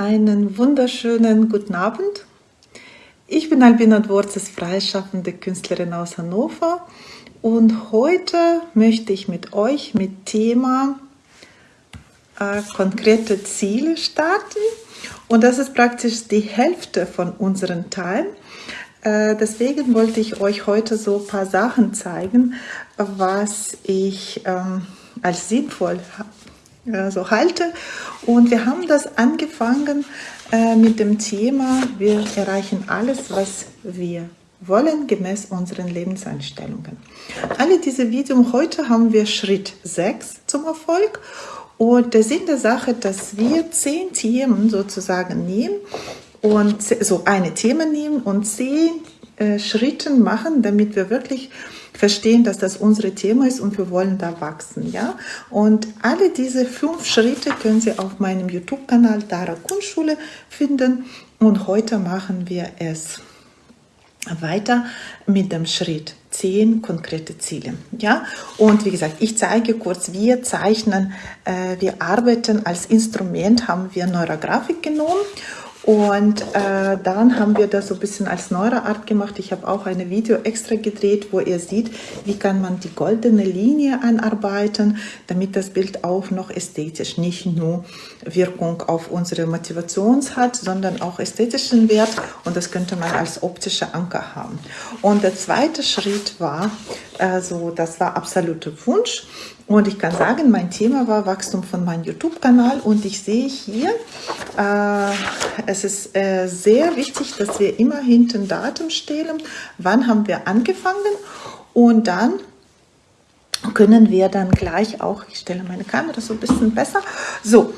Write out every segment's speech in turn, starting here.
Einen wunderschönen guten Abend. Ich bin Albina Dworzes, freischaffende Künstlerin aus Hannover und heute möchte ich mit euch mit Thema äh, konkrete Ziele starten und das ist praktisch die Hälfte von unseren Teilen. Äh, deswegen wollte ich euch heute so ein paar Sachen zeigen, was ich ähm, als sinnvoll so halte. Und wir haben das angefangen äh, mit dem Thema, wir erreichen alles, was wir wollen, gemäß unseren Lebenseinstellungen. Alle diese Videos, heute haben wir Schritt 6 zum Erfolg. Und der Sinn der Sache, dass wir zehn Themen sozusagen nehmen und so eine Thema nehmen und zehn äh, Schritten machen, damit wir wirklich verstehen, dass das unser Thema ist und wir wollen da wachsen. Ja? Und alle diese fünf Schritte können Sie auf meinem YouTube-Kanal Dara Kunstschule finden. Und heute machen wir es weiter mit dem Schritt 10 konkrete Ziele. Ja? Und wie gesagt, ich zeige kurz, wir zeichnen, äh, wir arbeiten als Instrument, haben wir Neurografik genommen und äh, dann haben wir das so ein bisschen als neuere Art gemacht. Ich habe auch ein Video extra gedreht, wo ihr seht, wie kann man die goldene Linie anarbeiten, damit das Bild auch noch ästhetisch nicht nur Wirkung auf unsere Motivation hat, sondern auch ästhetischen Wert. Und das könnte man als optischer Anker haben. Und der zweite Schritt war, also das war absoluter Wunsch. Und ich kann sagen, mein Thema war Wachstum von meinem YouTube-Kanal und ich sehe hier, äh, es ist äh, sehr wichtig, dass wir immer hinten Datum stellen, wann haben wir angefangen und dann können wir dann gleich auch, ich stelle meine Kamera so ein bisschen besser, so,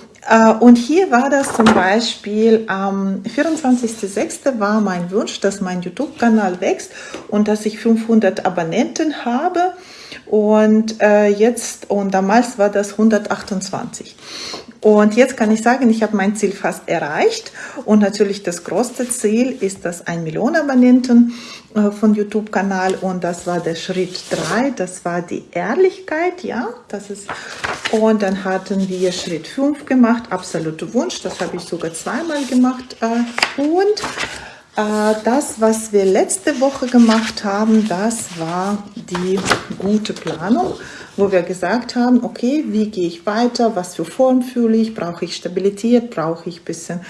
und hier war das zum Beispiel am 24.06. war mein Wunsch, dass mein YouTube-Kanal wächst und dass ich 500 Abonnenten habe und äh, jetzt, und damals war das 128. Und jetzt kann ich sagen, ich habe mein Ziel fast erreicht. Und natürlich das größte Ziel ist das 1 Million Abonnenten äh, von YouTube-Kanal. Und das war der Schritt 3, das war die Ehrlichkeit, ja. Das ist, und dann hatten wir Schritt 5 gemacht, absoluter Wunsch. Das habe ich sogar zweimal gemacht. Äh, und das, was wir letzte Woche gemacht haben, das war die gute Planung, wo wir gesagt haben, okay, wie gehe ich weiter, was für Form fühle ich, brauche ich Stabilität, brauche ich ein bisschen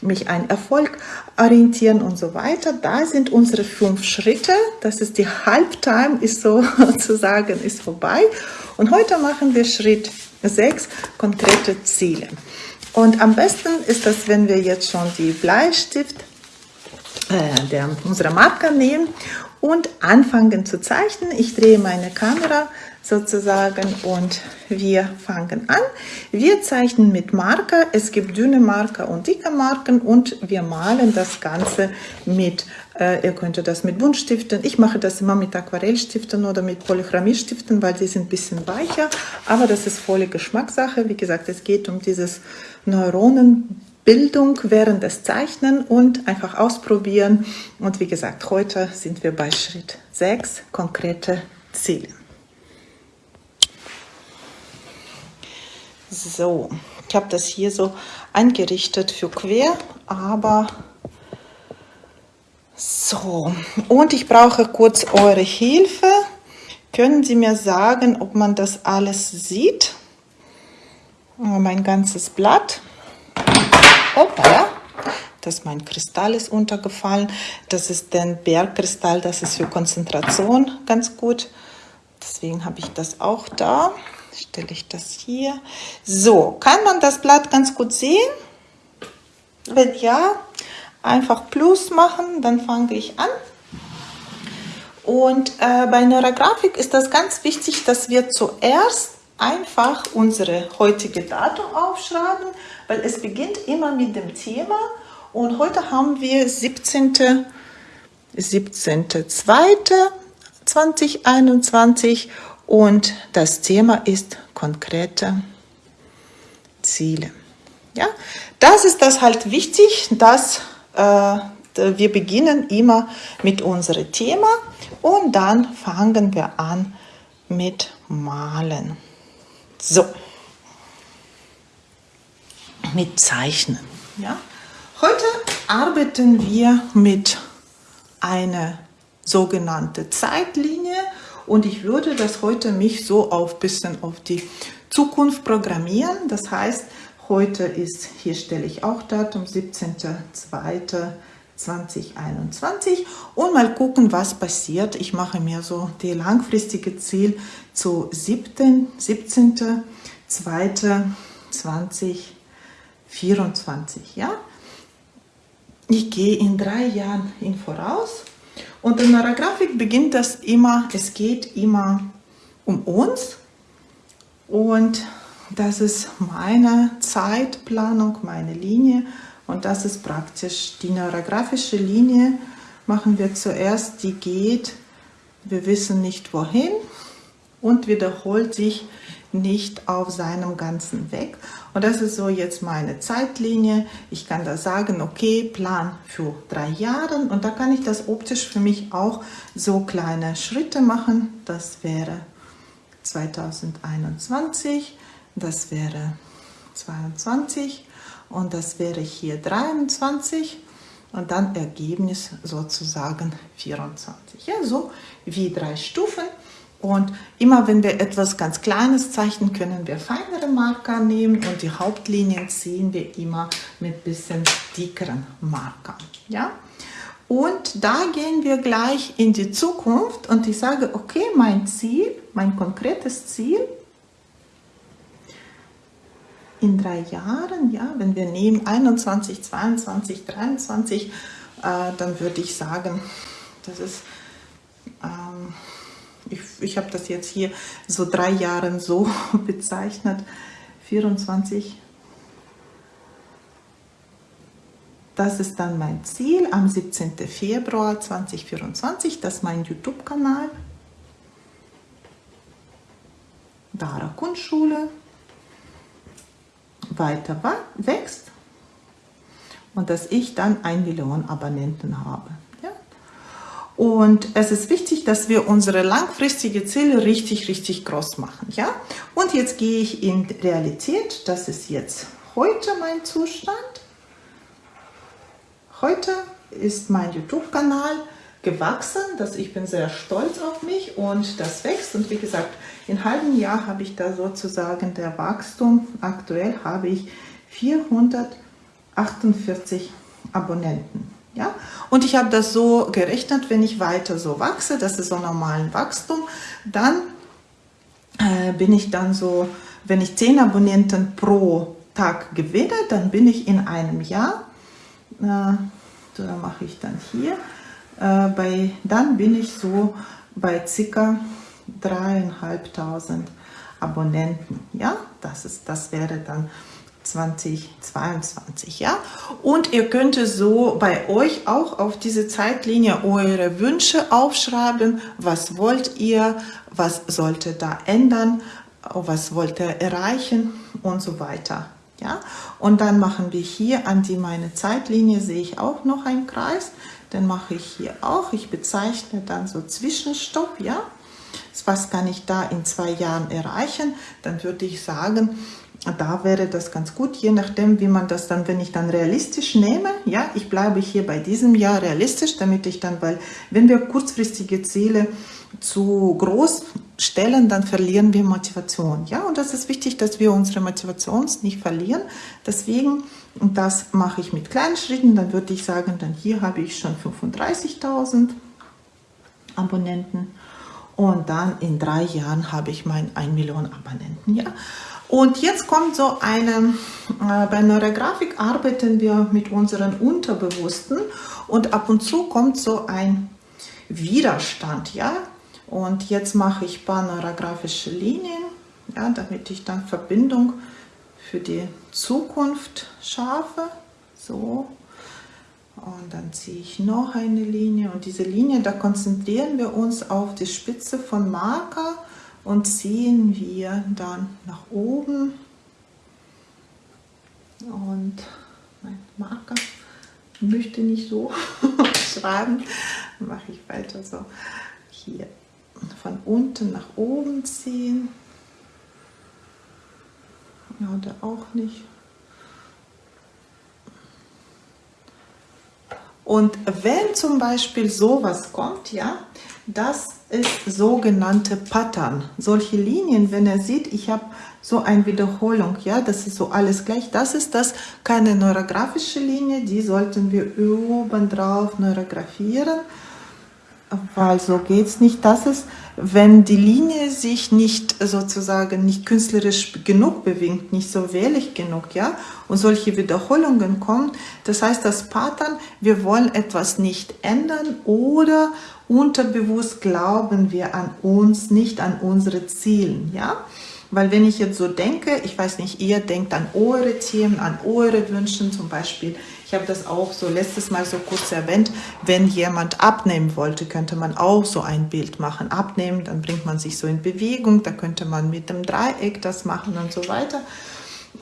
mich an Erfolg orientieren und so weiter. Da sind unsere fünf Schritte, das ist die Halbtime, ist sozusagen, ist vorbei. Und heute machen wir Schritt 6, konkrete Ziele. Und am besten ist das, wenn wir jetzt schon die Bleistift äh, der, unsere Marker nehmen und anfangen zu zeichnen. Ich drehe meine Kamera sozusagen und wir fangen an. Wir zeichnen mit Marker. Es gibt dünne Marker und dicke Marken und wir malen das Ganze mit, äh, ihr könnt das mit Buntstiften, ich mache das immer mit Aquarellstiften oder mit Polychromie-Stiften, weil die sind ein bisschen weicher, aber das ist volle Geschmackssache. Wie gesagt, es geht um dieses Neuronen Bildung während des Zeichnen und einfach ausprobieren. Und wie gesagt, heute sind wir bei Schritt 6, konkrete Ziele. So, ich habe das hier so eingerichtet für quer, aber so. Und ich brauche kurz eure Hilfe. Können Sie mir sagen, ob man das alles sieht? Mein ganzes Blatt. Hoppala. Das mein Kristall ist untergefallen. Das ist der Bergkristall, das ist für Konzentration ganz gut. Deswegen habe ich das auch da. Stelle ich das hier. So, kann man das Blatt ganz gut sehen? Wenn ja, einfach Plus machen, dann fange ich an. Und äh, bei Neurografik ist das ganz wichtig, dass wir zuerst einfach unsere heutige Datum aufschreiben, weil es beginnt immer mit dem Thema und heute haben wir 17. 17.02.2021 und das Thema ist konkrete Ziele. Ja, das ist das halt wichtig, dass äh, wir beginnen immer mit unserem Thema und dann fangen wir an mit Malen. So, mit Zeichnen. Ja? Heute arbeiten wir mit einer sogenannten Zeitlinie und ich würde das heute mich so auf bisschen auf die Zukunft programmieren. Das heißt, heute ist, hier stelle ich auch Datum, 17.02.2021 und mal gucken, was passiert. Ich mache mir so die langfristige Ziel zu 7. 17.02.2024. Ja? Ich gehe in drei Jahren in voraus und in der Grafik beginnt das immer, es geht immer um uns und das ist meine Zeitplanung, meine Linie und das ist praktisch die neurografische Linie. Machen wir zuerst, die geht, wir wissen nicht wohin und wiederholt sich nicht auf seinem ganzen Weg. Und das ist so jetzt meine Zeitlinie. Ich kann da sagen, okay, Plan für drei Jahre und da kann ich das optisch für mich auch so kleine Schritte machen. Das wäre 2021, das wäre 22 und das wäre hier 23 und dann Ergebnis sozusagen 24. Ja, so wie drei Stufen. Und immer wenn wir etwas ganz Kleines zeichnen, können wir feinere Marker nehmen und die Hauptlinien ziehen wir immer mit bisschen dickeren Markern. Ja? Und da gehen wir gleich in die Zukunft und ich sage, okay, mein Ziel, mein konkretes Ziel in drei Jahren, ja, wenn wir nehmen 21, 22, 23, äh, dann würde ich sagen, das ist ähm, ich, ich habe das jetzt hier so drei Jahren so bezeichnet, 24. Das ist dann mein Ziel am 17. Februar 2024, das ist mein YouTube-Kanal. Dara Kunstschule weiter wächst und dass ich dann ein Million Abonnenten habe. Und es ist wichtig, dass wir unsere langfristigen Ziele richtig, richtig groß machen. Ja? Und jetzt gehe ich in Realität. Das ist jetzt heute mein Zustand. Heute ist mein YouTube-Kanal gewachsen. Das, ich bin sehr stolz auf mich und das wächst. Und wie gesagt, in einem halben Jahr habe ich da sozusagen der Wachstum. Aktuell habe ich 448 Abonnenten. Ja? Und ich habe das so gerechnet, wenn ich weiter so wachse, das ist so normalen Wachstum, dann äh, bin ich dann so, wenn ich 10 Abonnenten pro Tag gewinne, dann bin ich in einem Jahr, äh, dann mache ich dann hier, äh, bei, dann bin ich so bei circa dreieinhalbtausend Abonnenten. Ja, das, ist, das wäre dann 2022, ja. Und ihr könnt so bei euch auch auf diese Zeitlinie eure Wünsche aufschreiben. Was wollt ihr? Was sollte da ändern? Was wollt ihr erreichen? Und so weiter, ja. Und dann machen wir hier an die meine Zeitlinie sehe ich auch noch einen Kreis. Den mache ich hier auch. Ich bezeichne dann so Zwischenstopp, ja. Was kann ich da in zwei Jahren erreichen? Dann würde ich sagen, da wäre das ganz gut, je nachdem, wie man das dann, wenn ich dann realistisch nehme, ja, ich bleibe hier bei diesem Jahr realistisch, damit ich dann, weil wenn wir kurzfristige Ziele zu groß stellen, dann verlieren wir Motivation, ja, und das ist wichtig, dass wir unsere Motivation nicht verlieren, deswegen, das mache ich mit kleinen Schritten, dann würde ich sagen, dann hier habe ich schon 35.000 Abonnenten. Und dann in drei Jahren habe ich mein 1 Million Abonnenten, ja, und jetzt kommt so eine, äh, bei Neurografik arbeiten wir mit unseren Unterbewussten und ab und zu kommt so ein Widerstand, ja. Und jetzt mache ich paar neurografische Linien, ja, damit ich dann Verbindung für die Zukunft schaffe. So. Und dann ziehe ich noch eine Linie und diese Linie, da konzentrieren wir uns auf die Spitze von Marker und ziehen wir dann nach oben. Und mein Marker. Möchte nicht so schreiben, mache ich weiter so. Hier. Von unten nach oben ziehen. Ja, oder auch nicht. Und wenn zum Beispiel sowas kommt, ja, das ist sogenannte Pattern. Solche Linien, wenn er sieht, ich habe so eine Wiederholung, ja, das ist so alles gleich. Das ist das keine neurografische Linie, die sollten wir oben drauf neurografieren, weil so geht es nicht. Das ist, wenn die Linie sich nicht sozusagen nicht künstlerisch genug bewegt, nicht so wellig genug, ja, und solche Wiederholungen kommen, das heißt, das Pattern, wir wollen etwas nicht ändern oder unterbewusst glauben wir an uns, nicht an unsere Zielen, ja, weil wenn ich jetzt so denke, ich weiß nicht, ihr denkt an eure Themen, an eure Wünsche zum Beispiel. Ich habe das auch so letztes Mal so kurz erwähnt. Wenn jemand abnehmen wollte, könnte man auch so ein Bild machen. Abnehmen, dann bringt man sich so in Bewegung. Da könnte man mit dem Dreieck das machen und so weiter.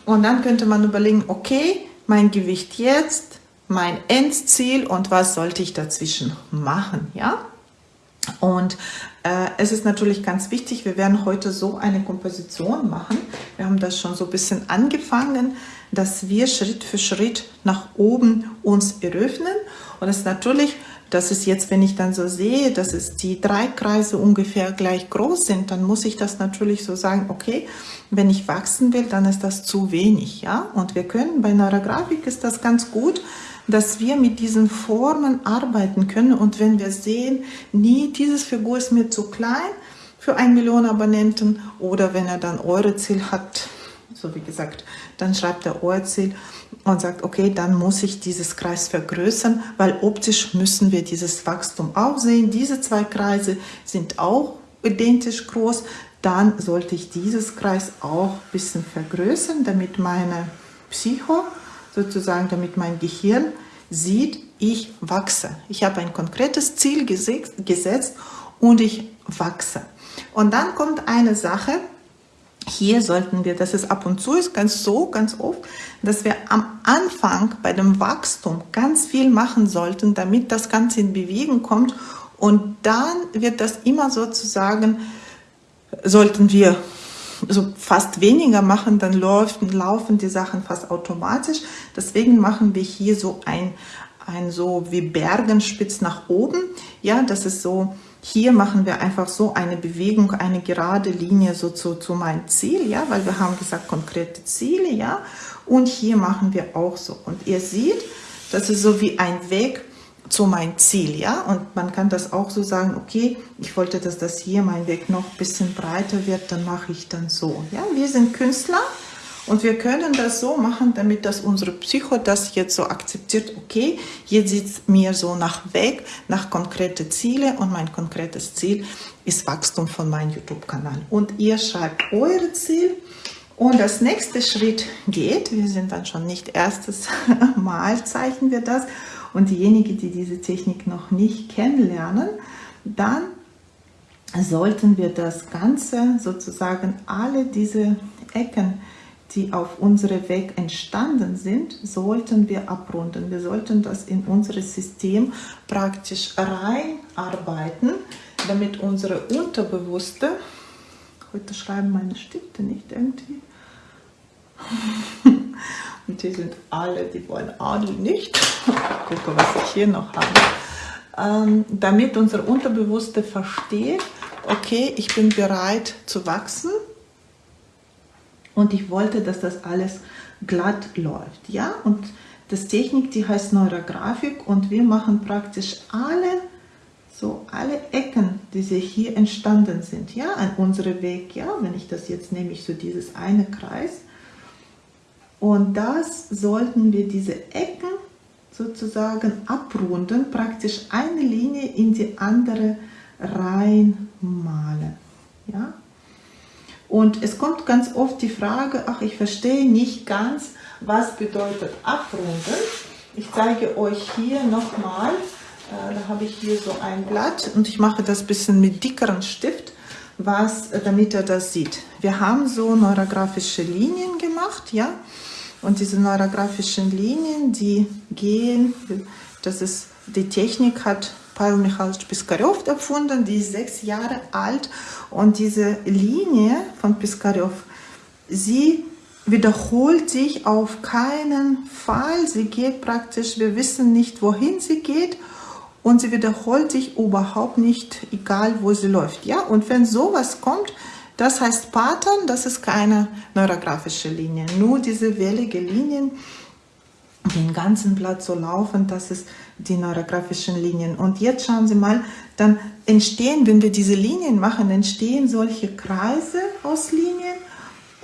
Und dann könnte man überlegen, okay, mein Gewicht jetzt, mein Endziel und was sollte ich dazwischen machen, ja? Und äh, es ist natürlich ganz wichtig, wir werden heute so eine Komposition machen. Wir haben das schon so ein bisschen angefangen, dass wir Schritt für Schritt nach oben uns eröffnen. Und es ist natürlich, das ist jetzt, wenn ich dann so sehe, dass es die drei Kreise ungefähr gleich groß sind, dann muss ich das natürlich so sagen, okay, wenn ich wachsen will, dann ist das zu wenig. ja. Und wir können, bei Neurografik ist das ganz gut, dass wir mit diesen Formen arbeiten können. Und wenn wir sehen, nie, dieses Figur ist mir zu klein für ein Million Abonnenten oder wenn er dann eure Ziel hat, so wie gesagt, dann schreibt er euer Ziel und sagt, okay, dann muss ich dieses Kreis vergrößern, weil optisch müssen wir dieses Wachstum auch sehen. Diese zwei Kreise sind auch identisch groß. Dann sollte ich dieses Kreis auch ein bisschen vergrößern, damit meine Psycho sozusagen, damit mein Gehirn sieht, ich wachse. Ich habe ein konkretes Ziel gesetzt und ich wachse. Und dann kommt eine Sache, hier sollten wir, das ist ab und zu, ist ganz so, ganz oft, dass wir am Anfang bei dem Wachstum ganz viel machen sollten, damit das Ganze in Bewegung kommt. Und dann wird das immer sozusagen, sollten wir so fast weniger machen, dann laufen, laufen die Sachen fast automatisch. Deswegen machen wir hier so ein, ein so wie Bergenspitz nach oben. Ja, das ist so, hier machen wir einfach so eine Bewegung, eine gerade Linie so zu, zu meinem Ziel, ja, weil wir haben gesagt konkrete Ziele, ja. Und hier machen wir auch so. Und ihr seht, das ist so wie ein Weg zu mein Ziel, ja, und man kann das auch so sagen, okay, ich wollte, dass das hier mein Weg noch ein bisschen breiter wird, dann mache ich dann so, ja, wir sind Künstler und wir können das so machen, damit das unsere Psycho das jetzt so akzeptiert, okay, jetzt sieht es mir so nach Weg, nach konkrete Ziele und mein konkretes Ziel ist Wachstum von meinem YouTube-Kanal. Und ihr schreibt eure Ziel und das nächste Schritt geht, wir sind dann schon nicht erstes Mal zeichnen wir das und diejenigen, die diese Technik noch nicht kennenlernen, dann sollten wir das Ganze sozusagen alle diese Ecken, die auf unserem Weg entstanden sind, sollten wir abrunden. Wir sollten das in unser System praktisch reinarbeiten, damit unsere Unterbewusste, heute schreiben meine Stifte nicht irgendwie, und die sind alle, die wollen Adel nicht. Gucke, was ich hier noch habe. Ähm, damit unser Unterbewusste versteht, okay, ich bin bereit zu wachsen und ich wollte, dass das alles glatt läuft. Ja, und das Technik, die heißt Neurografik und wir machen praktisch alle so alle Ecken, die sich hier entstanden sind, ja, an unserem Weg, ja, wenn ich das jetzt nehme, ich so dieses eine Kreis, und das sollten wir diese Ecken sozusagen abrunden, praktisch eine Linie in die andere reinmalen. Ja? Und es kommt ganz oft die Frage, ach, ich verstehe nicht ganz, was bedeutet abrunden. Ich zeige euch hier nochmal, äh, da habe ich hier so ein Blatt und ich mache das ein bisschen mit dickeren Stift, was, damit er das sieht. Wir haben so neurografische Linien gemacht, ja, und diese neurografischen Linien, die gehen, das ist, die Technik hat Pavel Michalowitsch Piskarev erfunden, die ist sechs Jahre alt und diese Linie von Piskarev, sie wiederholt sich auf keinen Fall. Sie geht praktisch, wir wissen nicht, wohin sie geht und sie wiederholt sich überhaupt nicht, egal wo sie läuft. Ja, und wenn sowas kommt, das heißt Pattern, das ist keine neurografische Linie. Nur diese wellige Linien, den ganzen Blatt so laufen, das ist die neurografischen Linien. Und jetzt schauen Sie mal, dann entstehen, wenn wir diese Linien machen, entstehen solche Kreise aus Linien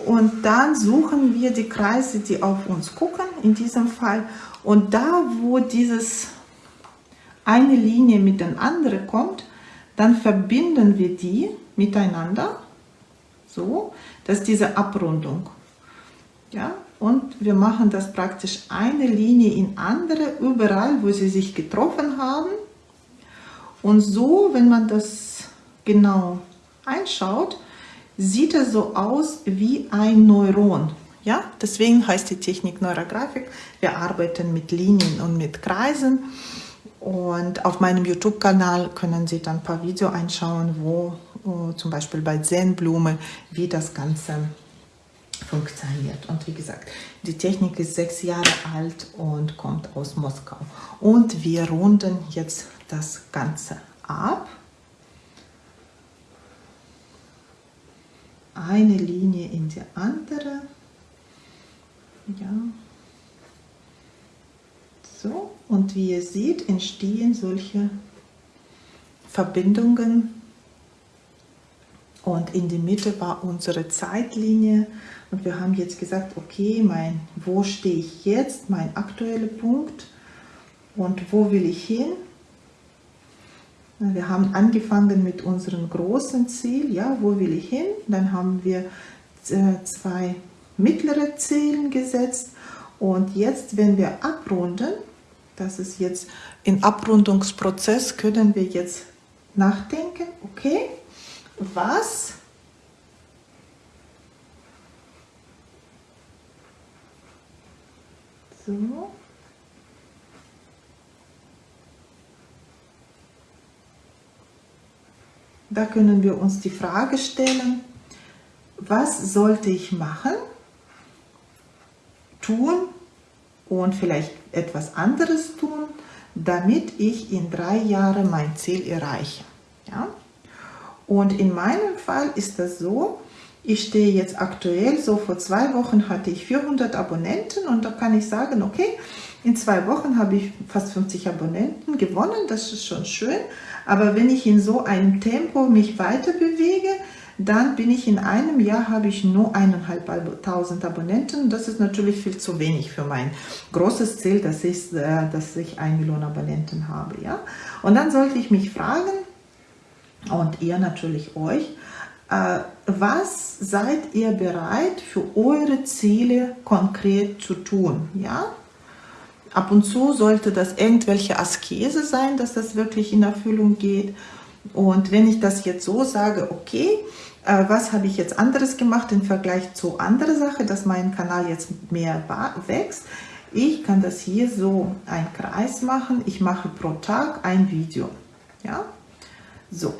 und dann suchen wir die Kreise, die auf uns gucken, in diesem Fall. Und da, wo dieses eine Linie mit der anderen kommt, dann verbinden wir die miteinander, so, dass diese Abrundung. Ja, und wir machen das praktisch eine Linie in andere, überall, wo sie sich getroffen haben. Und so, wenn man das genau einschaut, sieht er so aus wie ein Neuron. Ja, deswegen heißt die Technik Neurografik. Wir arbeiten mit Linien und mit Kreisen. Und auf meinem YouTube-Kanal können Sie dann ein paar Videos einschauen, wo zum Beispiel bei Zen-Blume, wie das Ganze funktioniert. Und wie gesagt, die Technik ist sechs Jahre alt und kommt aus Moskau. Und wir runden jetzt das Ganze ab. Eine Linie in die andere. Ja. So, und wie ihr seht, entstehen solche Verbindungen. Und in der Mitte war unsere Zeitlinie. Und wir haben jetzt gesagt, okay, mein, wo stehe ich jetzt, mein aktueller Punkt und wo will ich hin? Wir haben angefangen mit unserem großen Ziel, ja, wo will ich hin? Dann haben wir äh, zwei mittlere Ziele gesetzt und jetzt, wenn wir abrunden, das ist jetzt im Abrundungsprozess, können wir jetzt nachdenken, okay, was so Da können wir uns die Frage stellen, was sollte ich machen, tun und vielleicht etwas anderes tun, damit ich in drei Jahren mein Ziel erreiche. Ja? Und in meinem Fall ist das so, ich stehe jetzt aktuell, so vor zwei Wochen hatte ich 400 Abonnenten und da kann ich sagen, okay, in zwei Wochen habe ich fast 50 Abonnenten gewonnen, das ist schon schön. Aber wenn ich in so einem Tempo mich weiter bewege, dann bin ich in einem Jahr, habe ich nur eineinhalbtausend Abonnenten. Das ist natürlich viel zu wenig für mein großes Ziel, das ist, äh, dass ich ein Million Abonnenten habe. Ja? Und dann sollte ich mich fragen, und ihr natürlich euch, äh, was seid ihr bereit für eure Ziele konkret zu tun? Ja? Ab und zu sollte das irgendwelche Askese sein, dass das wirklich in Erfüllung geht. Und wenn ich das jetzt so sage, okay, äh, was habe ich jetzt anderes gemacht im Vergleich zu anderen Sachen, dass mein Kanal jetzt mehr wächst, ich kann das hier so ein Kreis machen. Ich mache pro Tag ein Video. Ja, so.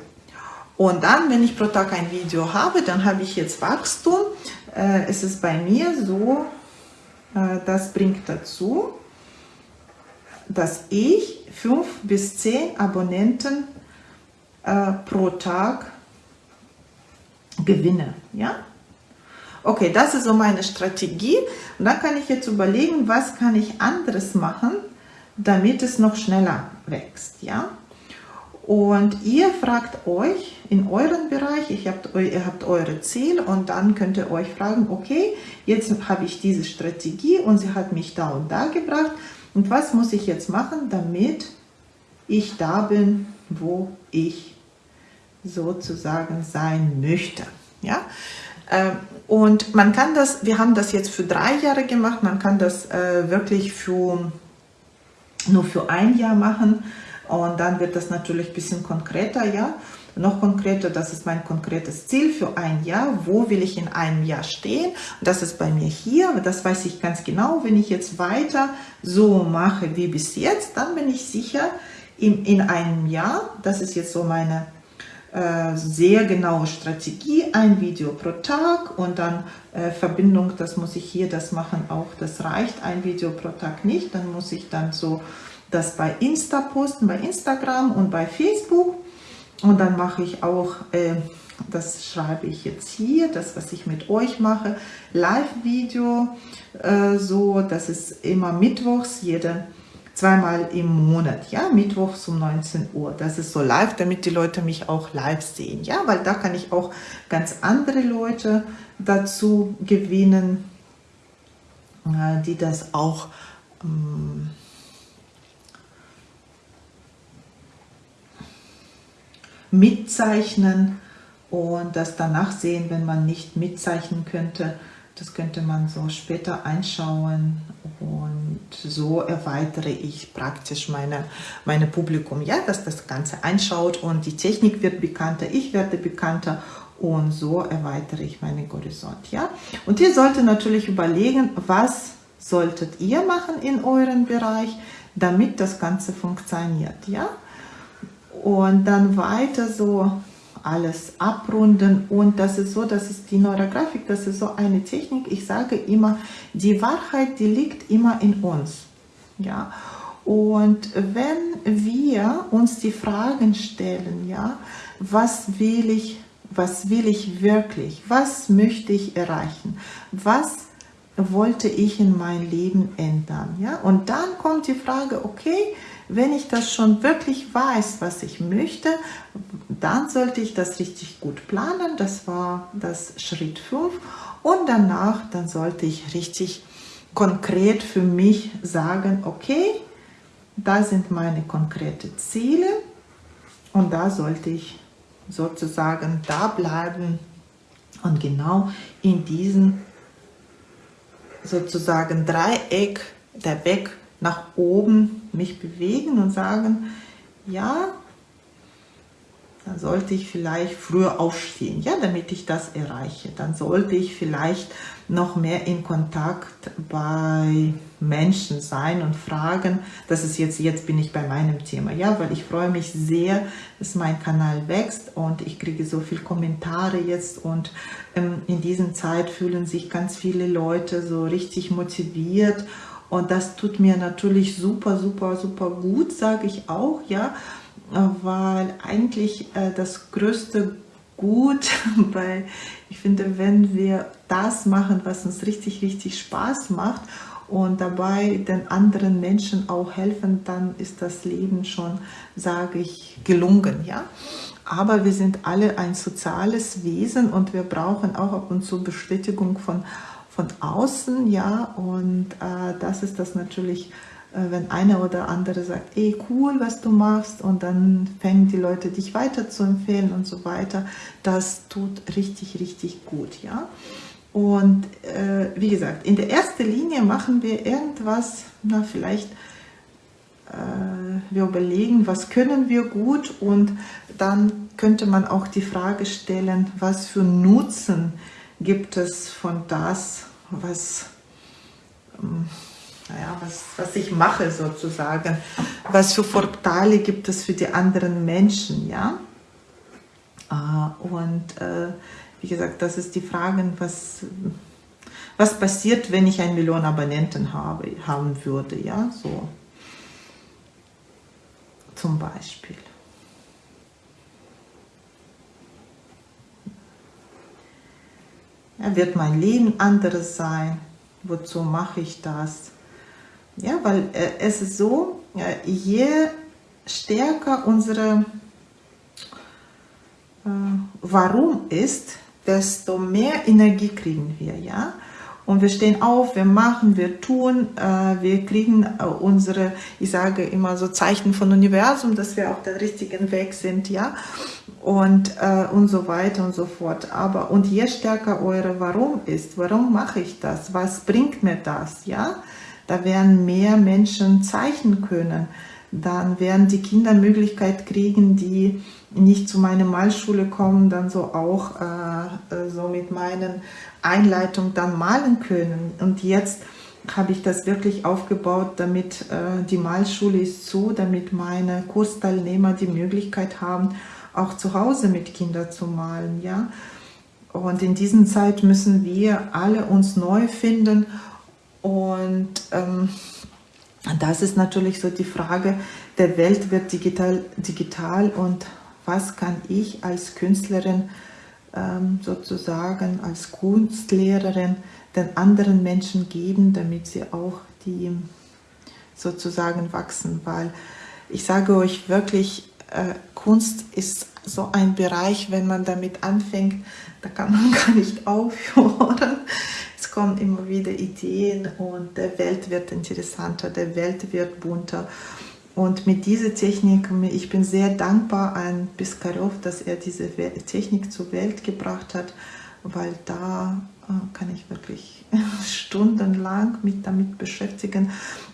Und dann, wenn ich pro Tag ein Video habe, dann habe ich jetzt Wachstum. Äh, es ist bei mir so, äh, das bringt dazu, dass ich fünf bis zehn Abonnenten äh, pro Tag gewinne. Ja? Okay, das ist so meine Strategie. Und dann kann ich jetzt überlegen, was kann ich anderes machen, damit es noch schneller wächst. Ja? Und ihr fragt euch in eurem Bereich, ich habt, ihr habt eure Ziele und dann könnt ihr euch fragen, okay, jetzt habe ich diese Strategie und sie hat mich da und da gebracht. Und was muss ich jetzt machen, damit ich da bin, wo ich sozusagen sein möchte. Ja? Ähm, und man kann das, wir haben das jetzt für drei Jahre gemacht, man kann das äh, wirklich für, nur für ein Jahr machen und dann wird das natürlich ein bisschen konkreter, ja. Noch konkreter, das ist mein konkretes Ziel für ein Jahr. Wo will ich in einem Jahr stehen? Das ist bei mir hier, das weiß ich ganz genau. Wenn ich jetzt weiter so mache wie bis jetzt, dann bin ich sicher, in, in einem Jahr, das ist jetzt so meine äh, sehr genaue Strategie, ein Video pro Tag und dann äh, Verbindung, das muss ich hier, das machen auch, das reicht, ein Video pro Tag nicht, dann muss ich dann so das bei Insta posten, bei Instagram und bei Facebook und dann mache ich auch, äh, das schreibe ich jetzt hier, das was ich mit euch mache, Live-Video, äh, so, das ist immer mittwochs, jede zweimal im Monat, ja, mittwochs um 19 Uhr. Das ist so live, damit die Leute mich auch live sehen, ja, weil da kann ich auch ganz andere Leute dazu gewinnen, äh, die das auch ähm, mitzeichnen und das danach sehen, wenn man nicht mitzeichnen könnte, das könnte man so später einschauen und so erweitere ich praktisch meine, meine Publikum, ja, dass das Ganze einschaut und die Technik wird bekannter, ich werde bekannter und so erweitere ich meinen Horizont, ja. Und ihr solltet natürlich überlegen, was solltet ihr machen in eurem Bereich, damit das Ganze funktioniert, ja. Und dann weiter so alles abrunden. Und das ist so, das ist die Neurografik, das ist so eine Technik, ich sage immer, die Wahrheit, die liegt immer in uns, ja, und wenn wir uns die Fragen stellen, ja, was will ich, was will ich wirklich, was möchte ich erreichen, was wollte ich in mein Leben ändern, ja, und dann kommt die Frage, okay, wenn ich das schon wirklich weiß, was ich möchte, dann sollte ich das richtig gut planen. Das war das Schritt 5. Und danach, dann sollte ich richtig konkret für mich sagen, okay, da sind meine konkreten Ziele und da sollte ich sozusagen da bleiben und genau in diesem sozusagen Dreieck der Weg nach oben mich bewegen und sagen, ja, dann sollte ich vielleicht früher aufstehen, ja, damit ich das erreiche. Dann sollte ich vielleicht noch mehr in Kontakt bei Menschen sein und fragen, das ist jetzt, jetzt bin ich bei meinem Thema, ja, weil ich freue mich sehr, dass mein Kanal wächst und ich kriege so viele Kommentare jetzt und ähm, in dieser Zeit fühlen sich ganz viele Leute so richtig motiviert und das tut mir natürlich super, super, super gut, sage ich auch, ja, weil eigentlich äh, das größte Gut, weil ich finde, wenn wir das machen, was uns richtig, richtig Spaß macht und dabei den anderen Menschen auch helfen, dann ist das Leben schon, sage ich, gelungen, ja. Aber wir sind alle ein soziales Wesen und wir brauchen auch ab und zu Bestätigung von von außen, ja, und äh, das ist das natürlich, äh, wenn einer oder andere sagt, ey, cool, was du machst, und dann fängen die Leute dich weiter zu empfehlen und so weiter, das tut richtig, richtig gut, ja. Und äh, wie gesagt, in der ersten Linie machen wir irgendwas, na vielleicht, äh, wir überlegen, was können wir gut und dann könnte man auch die Frage stellen, was für Nutzen gibt es von das, was, ähm, naja, was, was ich mache sozusagen, was für Vorteile gibt es für die anderen Menschen, ja. Äh, und äh, wie gesagt, das ist die Frage, was, was passiert, wenn ich eine Million Abonnenten habe, haben würde, ja, so zum Beispiel. Wird mein Leben anderes sein? Wozu mache ich das? Ja, weil äh, es ist so, äh, je stärker unsere äh, Warum ist, desto mehr Energie kriegen wir, ja. Und wir stehen auf, wir machen, wir tun, äh, wir kriegen äh, unsere, ich sage immer so Zeichen von Universum, dass wir auf dem richtigen Weg sind, ja und, äh, und so weiter und so fort. Aber und je stärker eure Warum ist, warum mache ich das, was bringt mir das, ja, da werden mehr Menschen zeichnen können. Dann werden die Kinder Möglichkeit kriegen, die nicht zu meiner Malschule kommen, dann so auch äh, äh so mit meinen Einleitungen dann malen können. Und jetzt habe ich das wirklich aufgebaut, damit äh, die Malschule ist zu, damit meine Kursteilnehmer die Möglichkeit haben, auch zu Hause mit Kindern zu malen, ja. Und in dieser Zeit müssen wir alle uns neu finden und ähm, das ist natürlich so die Frage, der Welt wird digital, digital und was kann ich als Künstlerin ähm, sozusagen, als Kunstlehrerin den anderen Menschen geben, damit sie auch die sozusagen wachsen, weil ich sage euch wirklich, äh, Kunst ist so ein Bereich, wenn man damit anfängt, da kann man gar nicht aufhören. Es kommen immer wieder Ideen und der Welt wird interessanter, der Welt wird bunter. Und mit dieser Technik, ich bin sehr dankbar an Piskarov, dass er diese Technik zur Welt gebracht hat, weil da äh, kann ich wirklich stundenlang mit damit beschäftigen.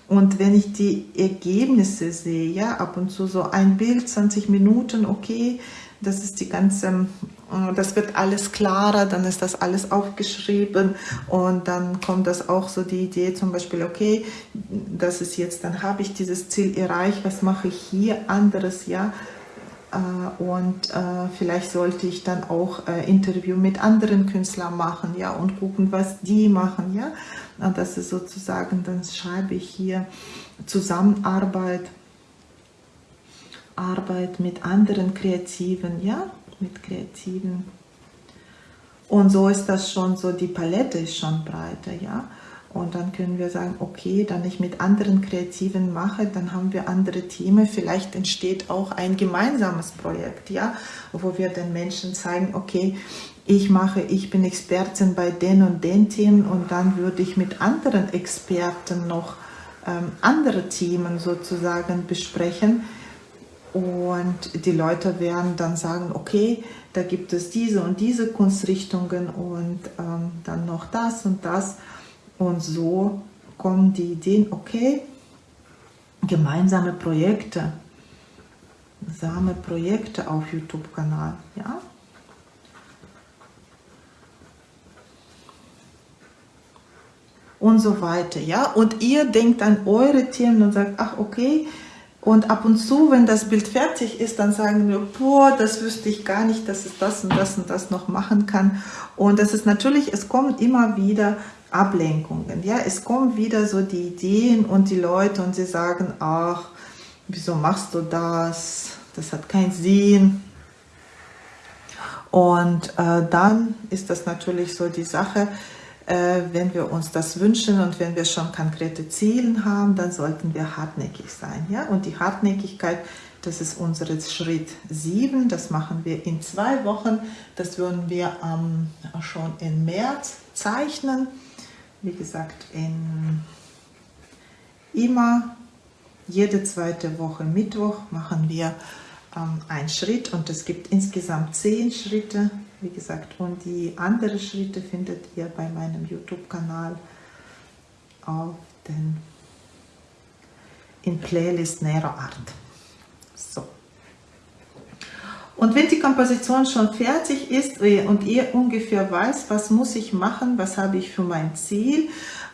Und wenn ich die Ergebnisse sehe, ja, ab und zu so ein Bild, 20 Minuten, okay, das ist die ganze, äh, das wird alles klarer, dann ist das alles aufgeschrieben und dann kommt das auch so die Idee zum Beispiel, okay, das ist jetzt, dann habe ich dieses Ziel erreicht, was mache ich hier anderes, ja, und äh, vielleicht sollte ich dann auch Interview mit anderen Künstlern machen, ja, und gucken, was die machen, ja, das ist sozusagen, dann schreibe ich hier Zusammenarbeit, Arbeit mit anderen Kreativen, ja, mit Kreativen. Und so ist das schon so, die Palette ist schon breiter, ja. Und dann können wir sagen, okay, dann ich mit anderen Kreativen mache, dann haben wir andere Themen. Vielleicht entsteht auch ein gemeinsames Projekt, ja, wo wir den Menschen zeigen, okay, ich mache, ich bin Expertin bei den und den Themen und dann würde ich mit anderen Experten noch ähm, andere Themen sozusagen besprechen und die Leute werden dann sagen, okay, da gibt es diese und diese Kunstrichtungen und ähm, dann noch das und das. Und so kommen die Ideen, okay, gemeinsame Projekte, gemeinsame Projekte auf YouTube-Kanal, ja. Und so weiter, ja. Und ihr denkt an eure Themen und sagt, ach okay, und ab und zu, wenn das Bild fertig ist, dann sagen wir, boah, das wüsste ich gar nicht, dass es das und das und das noch machen kann. Und das ist natürlich, es kommen immer wieder Ablenkungen. Ja, es kommen wieder so die Ideen und die Leute und sie sagen, ach, wieso machst du das? Das hat keinen Sinn. Und äh, dann ist das natürlich so die Sache, wenn wir uns das wünschen und wenn wir schon konkrete Ziele haben, dann sollten wir hartnäckig sein. Ja? Und die Hartnäckigkeit, das ist unser Schritt 7, das machen wir in zwei Wochen. Das würden wir ähm, schon im März zeichnen. Wie gesagt, in immer jede zweite Woche Mittwoch machen wir ähm, einen Schritt und es gibt insgesamt zehn Schritte wie gesagt, und die anderen Schritte findet ihr bei meinem YouTube-Kanal auf den in Playlist Nero Art. So. Und wenn die Komposition schon fertig ist und ihr ungefähr weiß, was muss ich machen, was habe ich für mein Ziel,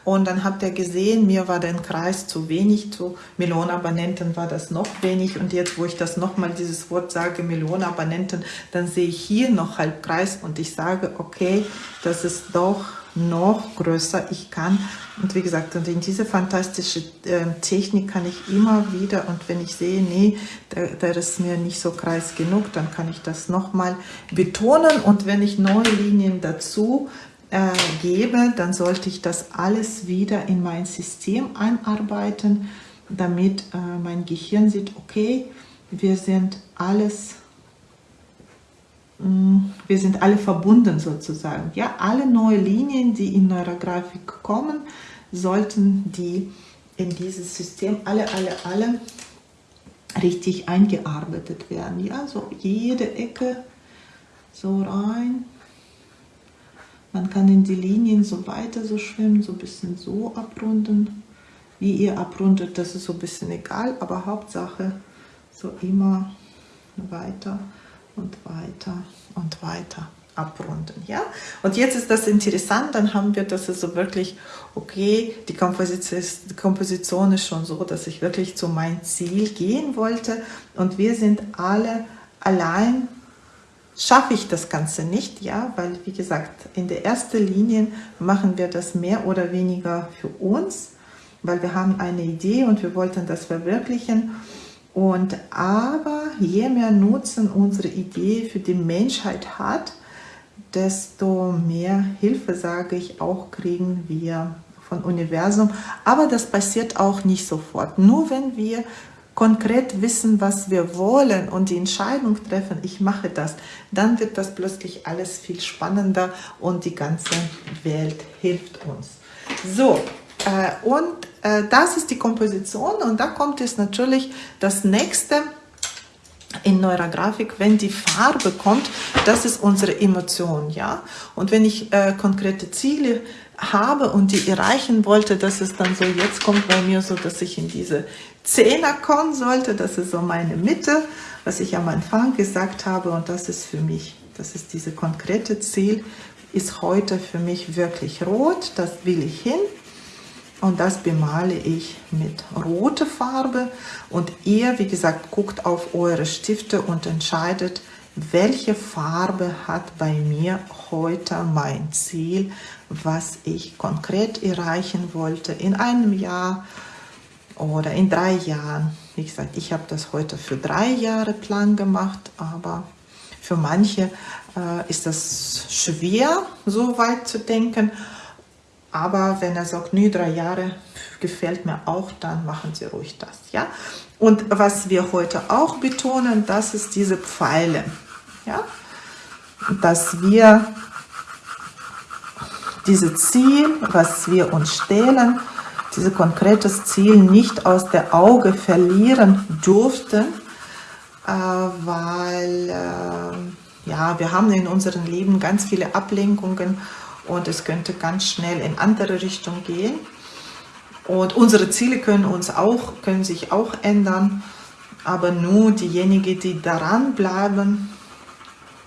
und dann habt ihr gesehen, mir war der Kreis zu wenig, zu Millionenabonnenten war das noch wenig. Und jetzt, wo ich das nochmal dieses Wort sage, Millionenabonnenten, dann sehe ich hier noch Halbkreis und ich sage, okay, das ist doch noch größer. Ich kann, und wie gesagt, und in diese fantastische äh, Technik kann ich immer wieder, und wenn ich sehe, nee, da, da ist mir nicht so kreis genug, dann kann ich das nochmal betonen. Und wenn ich neue Linien dazu äh, gebe, dann sollte ich das alles wieder in mein System einarbeiten, damit äh, mein Gehirn sieht, okay, wir sind alles, mm, wir sind alle verbunden sozusagen. Ja, alle neue Linien, die in Neurografik kommen, sollten die in dieses System alle, alle, alle richtig eingearbeitet werden. Ja, so jede Ecke so rein man kann in die Linien so weiter so schwimmen, so ein bisschen so abrunden. Wie ihr abrundet, das ist so ein bisschen egal, aber Hauptsache so immer weiter und weiter und weiter abrunden. Ja? Und jetzt ist das interessant, dann haben wir das so wirklich, okay, die Komposition, die Komposition ist schon so, dass ich wirklich zu meinem Ziel gehen wollte und wir sind alle allein schaffe ich das Ganze nicht, ja, weil wie gesagt, in der ersten Linie machen wir das mehr oder weniger für uns, weil wir haben eine Idee und wir wollten das verwirklichen. Und aber je mehr Nutzen unsere Idee für die Menschheit hat, desto mehr Hilfe, sage ich, auch kriegen wir von Universum. Aber das passiert auch nicht sofort. Nur wenn wir konkret wissen, was wir wollen und die Entscheidung treffen, ich mache das, dann wird das plötzlich alles viel spannender und die ganze Welt hilft uns. So, äh, und äh, das ist die Komposition und da kommt es natürlich das nächste in Neurografik, wenn die Farbe kommt, das ist unsere Emotion, ja. Und wenn ich äh, konkrete Ziele habe und die erreichen wollte, dass es dann so, jetzt kommt bei mir so, dass ich in diese Zehner kommen sollte, das ist so meine Mitte, was ich am Anfang gesagt habe und das ist für mich, das ist diese konkrete Ziel, ist heute für mich wirklich rot, das will ich hin. Und das bemale ich mit roter Farbe. Und ihr, wie gesagt, guckt auf eure Stifte und entscheidet, welche Farbe hat bei mir heute mein Ziel, was ich konkret erreichen wollte in einem Jahr oder in drei Jahren. Wie gesagt, ich habe das heute für drei Jahre Plan gemacht, aber für manche äh, ist das schwer, so weit zu denken. Aber wenn er sagt, nee, drei Jahre gefällt mir auch, dann machen Sie ruhig das. Ja? Und was wir heute auch betonen, das ist diese Pfeile. Ja? Dass wir dieses Ziel, was wir uns stellen, dieses konkretes Ziel nicht aus der Auge verlieren durften, äh, weil äh, ja, wir haben in unserem Leben ganz viele Ablenkungen und es könnte ganz schnell in andere Richtung gehen. Und unsere Ziele können uns auch, können sich auch ändern, aber nur diejenigen, die daran bleiben,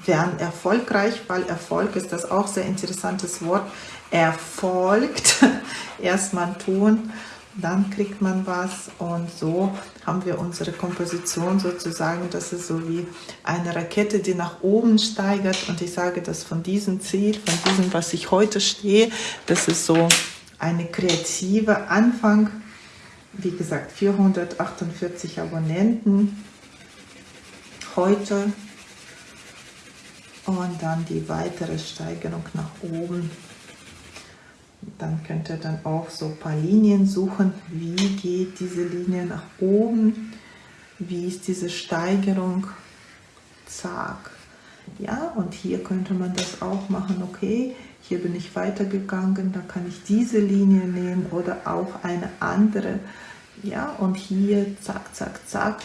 werden erfolgreich, weil Erfolg ist das auch sehr interessantes Wort. Erfolgt, erstmal tun, dann kriegt man was. Und so haben wir unsere Komposition sozusagen, das ist so wie eine Rakete, die nach oben steigert. Und ich sage das von diesem Ziel, von diesem, was ich heute stehe, das ist so eine kreative Anfang, wie gesagt 448 Abonnenten. Heute und dann die weitere Steigerung nach oben. Dann könnt ihr dann auch so ein paar Linien suchen. Wie geht diese Linie nach oben? Wie ist diese Steigerung? Zack. Ja, und hier könnte man das auch machen. Okay, hier bin ich weitergegangen, da kann ich diese Linie nehmen oder auch eine andere. Ja, und hier zack, zack, zack.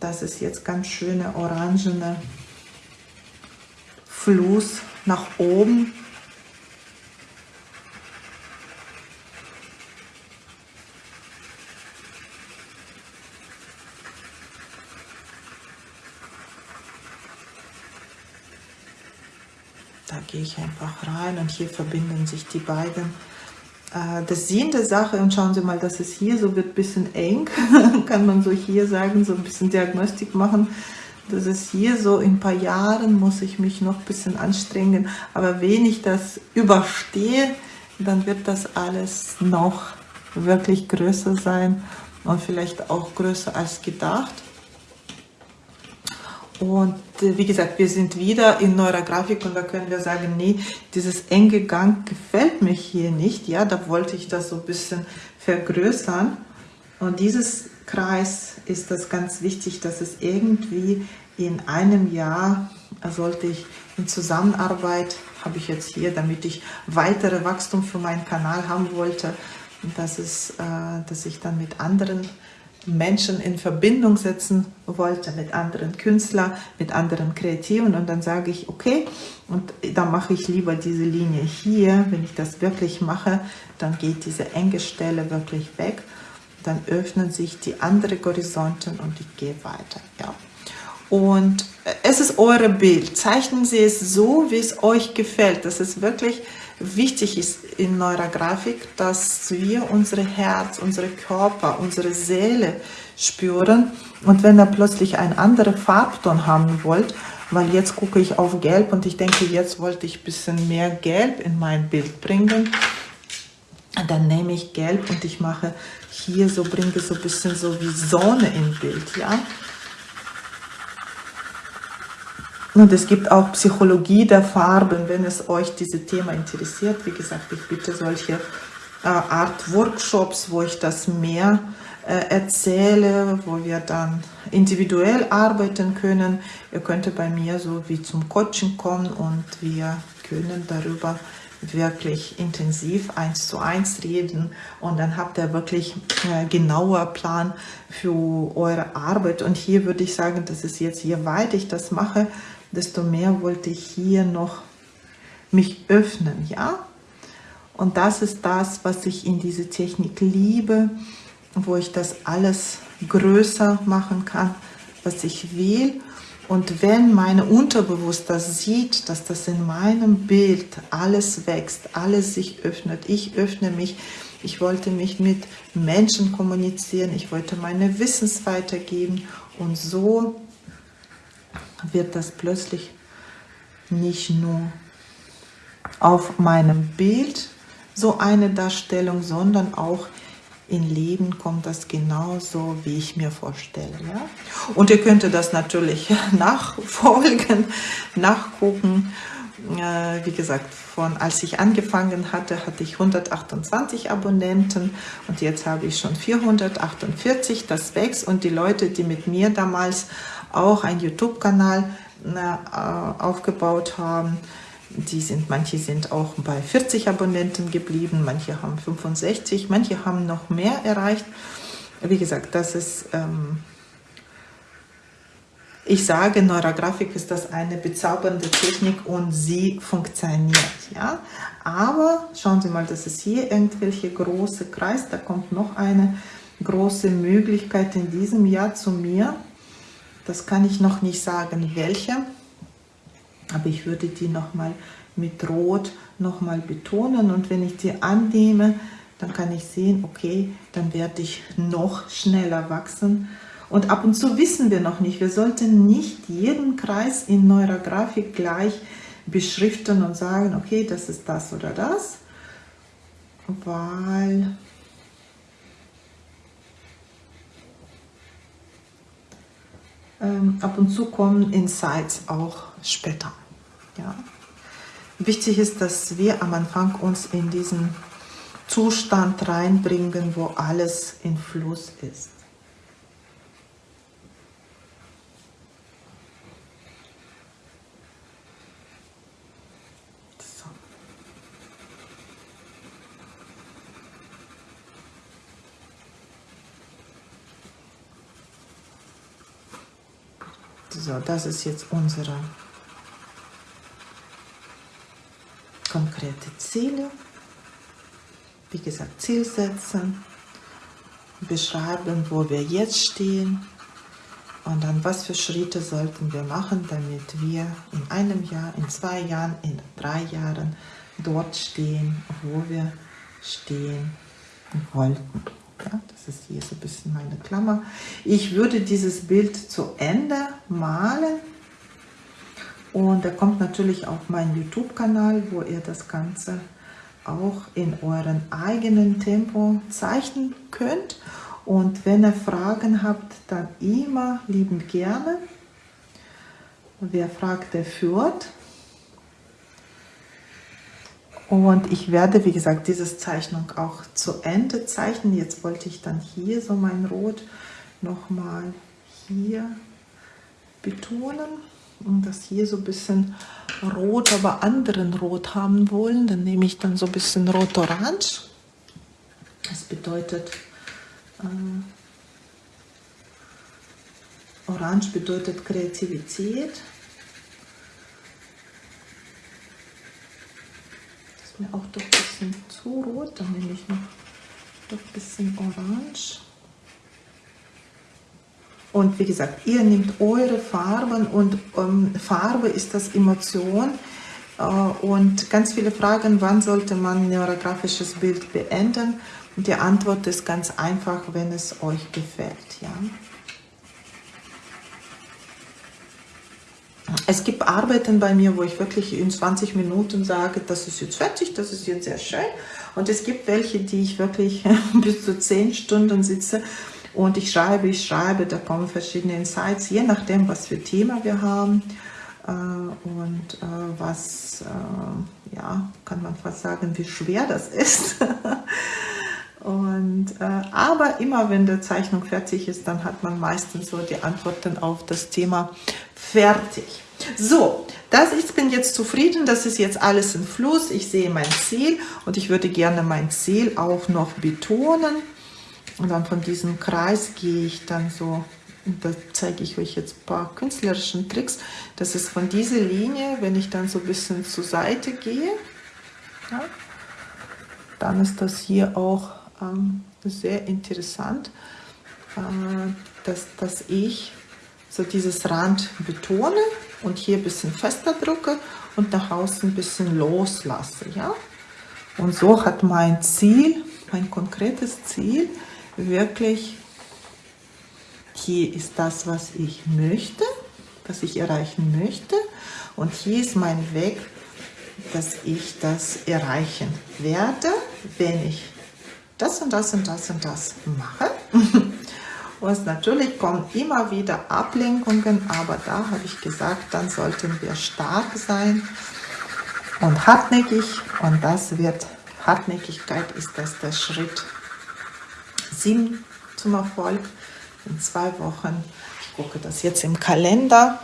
Das ist jetzt ganz schöne orangene Fluss nach oben. Da gehe ich einfach rein und hier verbinden sich die beiden. Äh, das Sinn der Sache, und schauen Sie mal, dass es hier so wird ein bisschen eng, kann man so hier sagen, so ein bisschen Diagnostik machen das ist hier so, in ein paar Jahren muss ich mich noch ein bisschen anstrengen, aber wenn ich das überstehe, dann wird das alles noch wirklich größer sein und vielleicht auch größer als gedacht. Und äh, wie gesagt, wir sind wieder in Neurografik und da können wir sagen, nee, dieses enge Gang gefällt mir hier nicht. Ja, da wollte ich das so ein bisschen vergrößern. Und dieses Kreis ist das ganz wichtig, dass es irgendwie in einem Jahr sollte ich in Zusammenarbeit, habe ich jetzt hier, damit ich weitere Wachstum für meinen Kanal haben wollte, dass, es, äh, dass ich dann mit anderen Menschen in Verbindung setzen wollte, mit anderen Künstlern, mit anderen Kreativen. Und dann sage ich, okay, und dann mache ich lieber diese Linie hier, wenn ich das wirklich mache, dann geht diese enge Stelle wirklich weg dann öffnen sich die anderen Horizonten und ich gehe weiter. Ja. Und es ist eure Bild. Zeichnen Sie es so, wie es euch gefällt. Das ist wirklich wichtig ist in Neurografik, dass wir unsere Herz, unsere Körper, unsere Seele spüren. Und wenn ihr plötzlich einen anderen Farbton haben wollt, weil jetzt gucke ich auf Gelb und ich denke, jetzt wollte ich ein bisschen mehr Gelb in mein Bild bringen, dann nehme ich Gelb und ich mache hier so, bringe so ein bisschen so wie Sonne im Bild, ja. Und es gibt auch Psychologie der Farben, wenn es euch dieses Thema interessiert. Wie gesagt, ich bitte solche äh, Art Workshops, wo ich das mehr äh, erzähle, wo wir dann individuell arbeiten können. Ihr könnt bei mir so wie zum Coaching kommen und wir können darüber wirklich intensiv eins zu eins reden und dann habt ihr wirklich äh, genauer Plan für eure Arbeit und hier würde ich sagen, das ist jetzt, je weit ich das mache, desto mehr wollte ich hier noch mich öffnen, ja? Und das ist das, was ich in diese Technik liebe, wo ich das alles größer machen kann, was ich will. Und wenn meine Unterbewusstsein sieht, dass das in meinem Bild alles wächst, alles sich öffnet, ich öffne mich, ich wollte mich mit Menschen kommunizieren, ich wollte meine Wissens weitergeben und so wird das plötzlich nicht nur auf meinem Bild so eine Darstellung, sondern auch in Leben kommt das genauso, wie ich mir vorstelle. Ja? Und ihr könnt das natürlich nachfolgen, nachgucken. Äh, wie gesagt, von als ich angefangen hatte, hatte ich 128 Abonnenten und jetzt habe ich schon 448. Das wächst und die Leute, die mit mir damals auch einen YouTube-Kanal äh, aufgebaut haben. Die sind, manche sind auch bei 40 Abonnenten geblieben, manche haben 65, manche haben noch mehr erreicht. Wie gesagt, das ist, ähm, ich sage, Neurografik ist das eine bezaubernde Technik und sie funktioniert. Ja? Aber schauen Sie mal, das ist hier irgendwelche große Kreis, da kommt noch eine große Möglichkeit in diesem Jahr zu mir das kann ich noch nicht sagen, welche, aber ich würde die nochmal mit Rot nochmal betonen und wenn ich die annehme, dann kann ich sehen, okay, dann werde ich noch schneller wachsen. Und ab und zu wissen wir noch nicht, wir sollten nicht jeden Kreis in Neurografik gleich beschriften und sagen, okay, das ist das oder das, weil ähm, ab und zu kommen Insights auch später. Ja. Wichtig ist, dass wir am Anfang uns in diesen Zustand reinbringen, wo alles in Fluss ist. So, das ist jetzt unsere konkrete Ziele. Wie gesagt, Ziel setzen, beschreiben, wo wir jetzt stehen und dann was für Schritte sollten wir machen, damit wir in einem Jahr, in zwei Jahren, in drei Jahren dort stehen, wo wir stehen wollten. Ja, das ist hier so ein bisschen meine Klammer. Ich würde dieses Bild zu Ende malen. Und da kommt natürlich auf meinen YouTube-Kanal, wo ihr das Ganze auch in euren eigenen Tempo zeichnen könnt. Und wenn ihr Fragen habt, dann immer liebend gerne. Wer fragt, der führt. Und ich werde, wie gesagt, diese Zeichnung auch zu Ende zeichnen. Jetzt wollte ich dann hier so mein Rot nochmal hier betonen das hier so ein bisschen rot, aber anderen Rot haben wollen. Dann nehme ich dann so ein bisschen Rot-Orange. Das bedeutet, äh, Orange bedeutet Kreativität. mir auch doch ein bisschen zu rot. Dann nehme ich noch ein bisschen orange. Und wie gesagt, ihr nehmt eure Farben und ähm, Farbe ist das Emotion. Äh, und ganz viele Fragen, wann sollte man neurografisches Bild beenden? Und die Antwort ist ganz einfach, wenn es euch gefällt. Ja? Es gibt Arbeiten bei mir, wo ich wirklich in 20 Minuten sage, das ist jetzt fertig, das ist jetzt sehr schön. Und es gibt welche, die ich wirklich bis zu 10 Stunden sitze und ich schreibe, ich schreibe, da kommen verschiedene Insights, je nachdem, was für Thema wir haben äh, und äh, was, äh, ja, kann man fast sagen, wie schwer das ist. Und, aber immer wenn die Zeichnung fertig ist, dann hat man meistens so die Antworten auf das Thema fertig. So, das, ich bin jetzt zufrieden, das ist jetzt alles im Fluss, ich sehe mein Ziel und ich würde gerne mein Ziel auch noch betonen. Und dann von diesem Kreis gehe ich dann so, und da zeige ich euch jetzt ein paar künstlerischen Tricks. Das ist von dieser Linie, wenn ich dann so ein bisschen zur Seite gehe, ja, dann ist das hier auch ähm, sehr interessant, äh, dass, dass ich so dieses Rand betone und hier ein bisschen fester drücke und nach außen ein bisschen loslasse. Ja? Und so hat mein Ziel, mein konkretes Ziel, wirklich, hier ist das, was ich möchte, was ich erreichen möchte und hier ist mein Weg, dass ich das erreichen werde, wenn ich das und das und das und das mache. Und natürlich kommen immer wieder Ablenkungen, aber da habe ich gesagt, dann sollten wir stark sein und hartnäckig. Und das wird, Hartnäckigkeit ist das der Schritt 7 zum Erfolg. In zwei Wochen, ich gucke das jetzt im Kalender,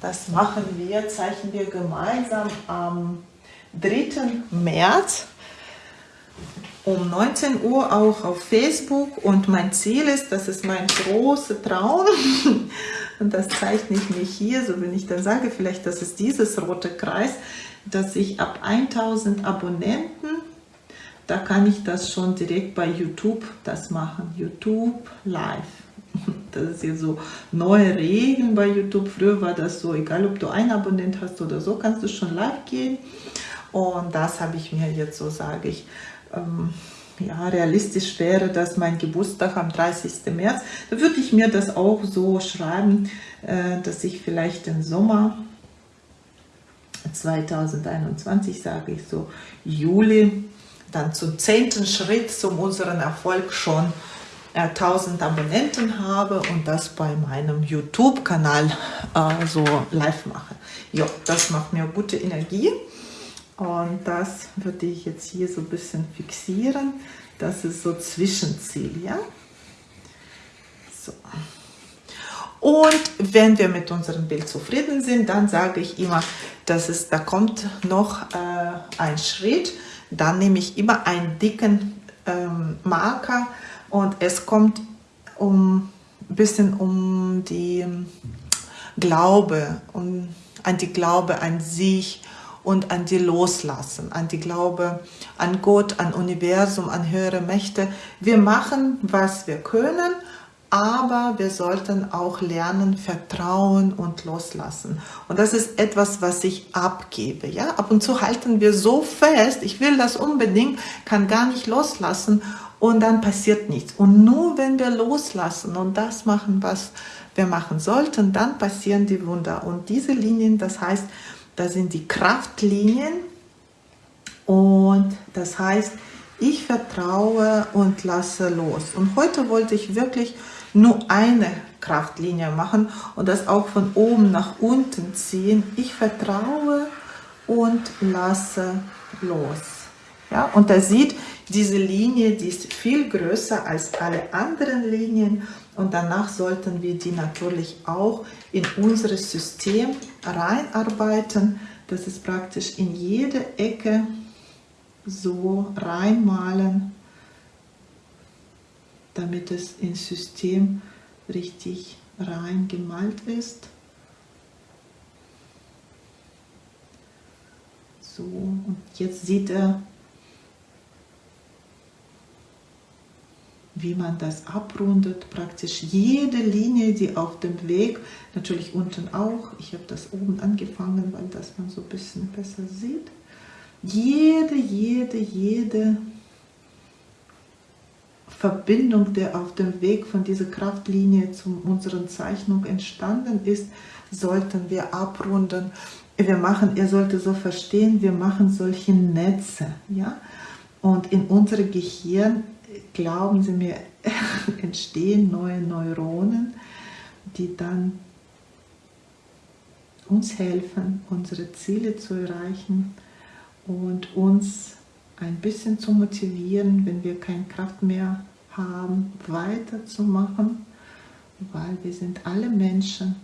das machen wir, zeichnen wir gemeinsam am 3. März um 19 Uhr auch auf Facebook und mein Ziel ist, das ist mein großer Traum und das zeichne ich mir hier, so wenn ich dann sage, vielleicht das ist dieses rote Kreis, dass ich ab 1000 Abonnenten, da kann ich das schon direkt bei YouTube das machen, YouTube Live. Das ist hier so neue Regeln bei YouTube. Früher war das so, egal ob du einen Abonnent hast oder so, kannst du schon live gehen. Und das habe ich mir jetzt so, sage ich, ähm, ja, realistisch wäre, dass mein Geburtstag am 30. März, da würde ich mir das auch so schreiben, äh, dass ich vielleicht im Sommer 2021, sage ich so, Juli, dann zum zehnten Schritt zu unserem Erfolg schon 1000 äh, Abonnenten habe und das bei meinem YouTube-Kanal äh, so live mache. Ja, das macht mir gute Energie. Und das würde ich jetzt hier so ein bisschen fixieren. Das ist so Zwischenziel, ja? So. Und wenn wir mit unserem Bild zufrieden sind, dann sage ich immer, dass es, da kommt noch äh, ein Schritt. Dann nehme ich immer einen dicken ähm, Marker und es kommt um ein bisschen um die Glaube, um, an die Glaube an sich und an die Loslassen, an die Glaube an Gott, an Universum, an höhere Mächte. Wir machen, was wir können, aber wir sollten auch lernen, vertrauen und loslassen. Und das ist etwas, was ich abgebe. Ja? Ab und zu halten wir so fest, ich will das unbedingt, kann gar nicht loslassen und dann passiert nichts. Und nur wenn wir loslassen und das machen, was wir machen sollten, dann passieren die Wunder. Und diese Linien, das heißt, da sind die Kraftlinien und das heißt, ich vertraue und lasse los. Und heute wollte ich wirklich nur eine Kraftlinie machen und das auch von oben nach unten ziehen. Ich vertraue und lasse los. Ja, und da sieht diese Linie, die ist viel größer als alle anderen Linien und danach sollten wir die natürlich auch in unser System reinarbeiten. Das ist praktisch in jede Ecke so reinmalen, damit es ins System richtig reingemalt ist. So, und jetzt sieht er wie man das abrundet, praktisch jede Linie, die auf dem Weg, natürlich unten auch, ich habe das oben angefangen, weil das man so ein bisschen besser sieht, jede, jede, jede Verbindung, der auf dem Weg von dieser Kraftlinie zu unserer Zeichnung entstanden ist, sollten wir abrunden. Wir machen, ihr solltet so verstehen, wir machen solche Netze, ja, und in unserem Gehirn glauben Sie mir, entstehen neue Neuronen, die dann uns helfen, unsere Ziele zu erreichen und uns ein bisschen zu motivieren, wenn wir keine Kraft mehr haben, weiterzumachen, weil wir sind alle Menschen.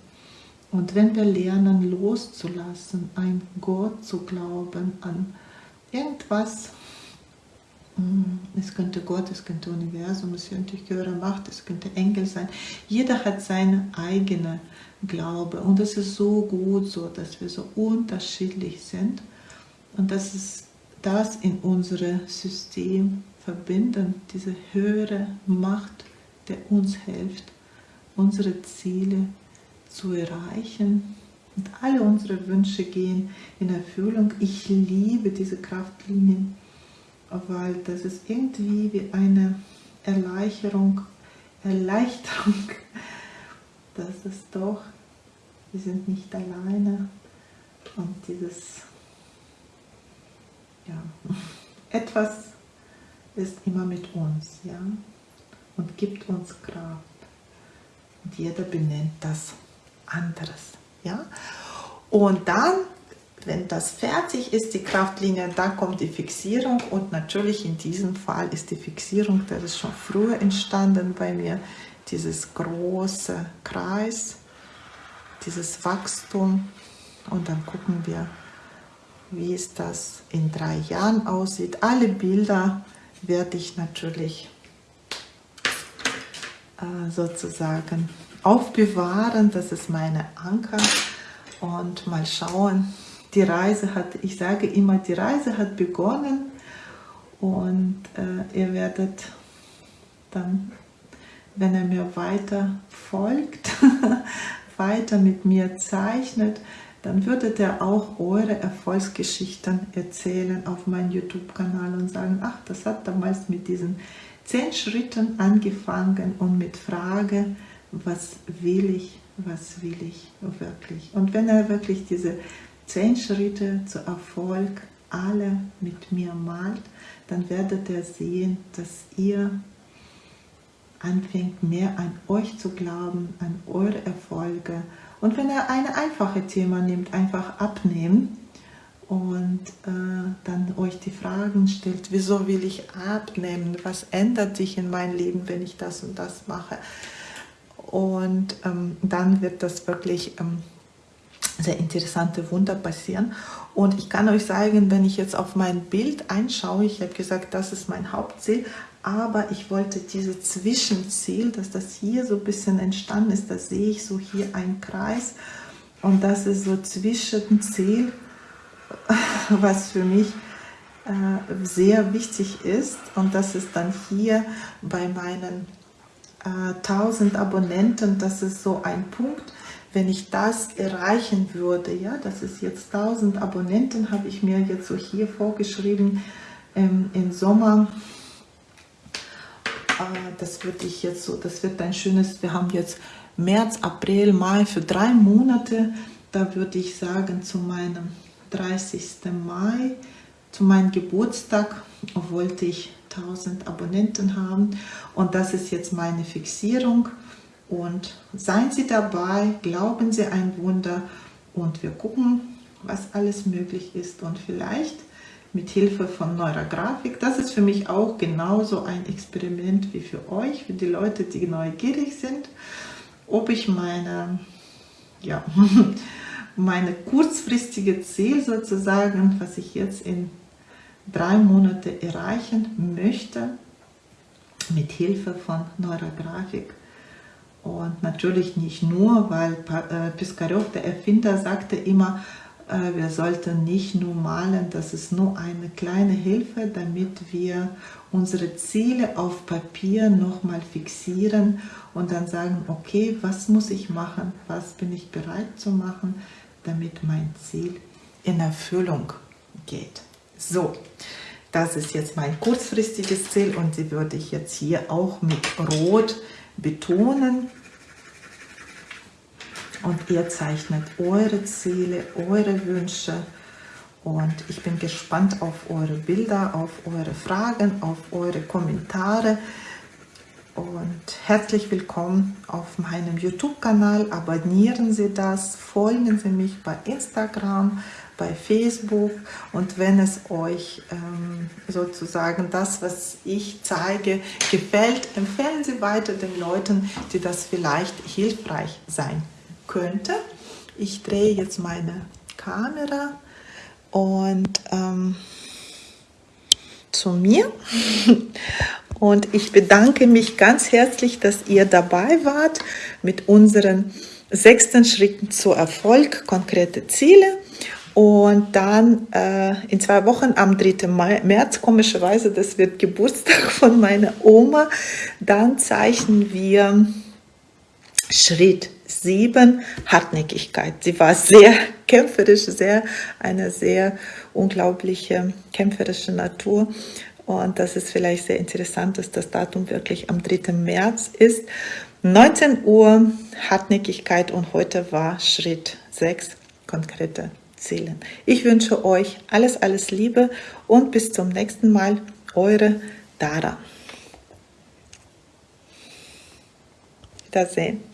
Und wenn wir lernen loszulassen, an Gott zu glauben, an irgendwas, hm, es könnte Gott, es könnte Universum, es könnte höhere Macht, es könnte Engel sein. Jeder hat seine eigene Glaube und es ist so gut so, dass wir so unterschiedlich sind und dass es das in unser System verbinden, diese höhere Macht, der uns hilft, unsere Ziele zu erreichen und alle unsere Wünsche gehen in Erfüllung. Ich liebe diese Kraftlinien weil das ist irgendwie wie eine Erleichterung, Erleichterung, dass es doch, wir sind nicht alleine und dieses, ja, etwas ist immer mit uns, ja, und gibt uns Kraft. Und jeder benennt das anderes, ja. Und dann wenn das fertig ist, die Kraftlinie, dann kommt die Fixierung und natürlich in diesem Fall ist die Fixierung, das ist schon früher entstanden bei mir, dieses große Kreis, dieses Wachstum und dann gucken wir, wie es das in drei Jahren aussieht. Alle Bilder werde ich natürlich äh, sozusagen aufbewahren, das ist meine Anker. Und mal schauen, die Reise hat, ich sage immer, die Reise hat begonnen. Und äh, ihr werdet dann, wenn er mir weiter folgt, weiter mit mir zeichnet, dann würdet ihr auch eure Erfolgsgeschichten erzählen auf meinem YouTube-Kanal und sagen, ach, das hat damals mit diesen zehn Schritten angefangen und mit Frage, was will ich, was will ich wirklich. Und wenn er wirklich diese zehn Schritte zu Erfolg alle mit mir malt, dann werdet ihr sehen, dass ihr anfängt mehr an euch zu glauben, an eure Erfolge. Und wenn ihr ein einfaches Thema nehmt, einfach abnehmen und äh, dann euch die Fragen stellt, wieso will ich abnehmen, was ändert sich in meinem Leben, wenn ich das und das mache. Und ähm, dann wird das wirklich ähm, sehr interessante Wunder passieren. Und ich kann euch sagen, wenn ich jetzt auf mein Bild einschaue, ich habe gesagt, das ist mein Hauptziel, aber ich wollte dieses Zwischenziel, dass das hier so ein bisschen entstanden ist, da sehe ich so hier einen Kreis. Und das ist so Zwischenziel, was für mich äh, sehr wichtig ist. Und das ist dann hier bei meinen äh, 1000 Abonnenten, das ist so ein Punkt, wenn ich das erreichen würde, ja, das ist jetzt 1000 Abonnenten, habe ich mir jetzt so hier vorgeschrieben, ähm, im Sommer, das würde ich jetzt so, das wird ein schönes, wir haben jetzt März, April, Mai für drei Monate, da würde ich sagen zu meinem 30. Mai, zu meinem Geburtstag wollte ich 1000 Abonnenten haben. Und das ist jetzt meine Fixierung. Und seien Sie dabei, glauben Sie ein Wunder. Und wir gucken, was alles möglich ist. Und vielleicht mit Hilfe von Neurografik. Das ist für mich auch genauso ein Experiment wie für euch, für die Leute, die neugierig sind, ob ich meine, ja, meine kurzfristige Ziel sozusagen, was ich jetzt in drei Monate erreichen möchte, mit Hilfe von Neurografik und natürlich nicht nur, weil äh, Piskarev, der Erfinder, sagte immer, wir sollten nicht nur malen, das ist nur eine kleine Hilfe, damit wir unsere Ziele auf Papier nochmal fixieren und dann sagen, okay, was muss ich machen, was bin ich bereit zu machen, damit mein Ziel in Erfüllung geht. So, das ist jetzt mein kurzfristiges Ziel und die würde ich jetzt hier auch mit Rot betonen. Und ihr zeichnet eure Ziele, eure Wünsche. Und ich bin gespannt auf eure Bilder, auf eure Fragen, auf eure Kommentare. Und herzlich willkommen auf meinem YouTube-Kanal. Abonnieren Sie das, folgen Sie mich bei Instagram, bei Facebook und wenn es euch ähm, sozusagen das, was ich zeige, gefällt, empfehlen Sie weiter den Leuten, die das vielleicht hilfreich sein könnte. Ich drehe jetzt meine Kamera und ähm, zu mir und ich bedanke mich ganz herzlich, dass ihr dabei wart mit unseren sechsten Schritten zu Erfolg, konkrete Ziele. Und dann äh, in zwei Wochen am 3. März, komischerweise, das wird Geburtstag von meiner Oma, dann zeichnen wir Schritt 7, Hartnäckigkeit. Sie war sehr kämpferisch, sehr, eine sehr unglaubliche kämpferische Natur. Und das ist vielleicht sehr interessant, dass das Datum wirklich am 3. März ist. 19 Uhr Hartnäckigkeit und heute war Schritt 6, konkrete zählen. Ich wünsche euch alles, alles Liebe und bis zum nächsten Mal. Eure Dara. Wiedersehen.